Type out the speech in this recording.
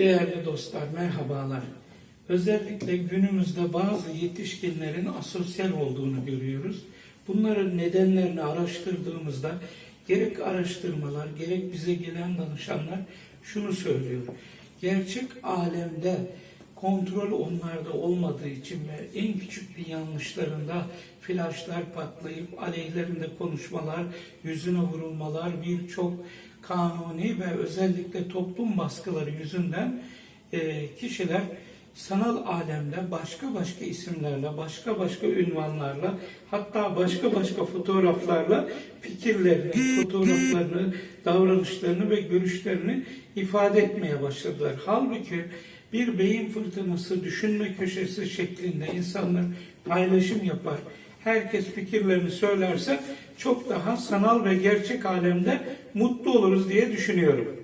Değerli dostlar, merhabalar. Özellikle günümüzde bazı yetişkinlerin asosyal olduğunu görüyoruz. Bunların nedenlerini araştırdığımızda gerek araştırmalar, gerek bize gelen danışanlar şunu söylüyor. Gerçek alemde kontrol onlarda olmadığı için ve en küçük bir yanlışlarında flaşlar patlayıp aleyhlerinde konuşmalar, yüzüne vurulmalar, birçok kanuni ve özellikle toplum baskıları yüzünden e, kişiler sanal alemde başka başka isimlerle, başka başka ünvanlarla, hatta başka başka fotoğraflarla fikirlerini, fotoğraflarını, davranışlarını ve görüşlerini ifade etmeye başladılar. Halbuki bir beyin fırtınası, düşünme köşesi şeklinde insanlar paylaşım yapar. Herkes fikirlerini söylerse çok daha sanal ve gerçek alemde mutlu oluruz diye düşünüyorum.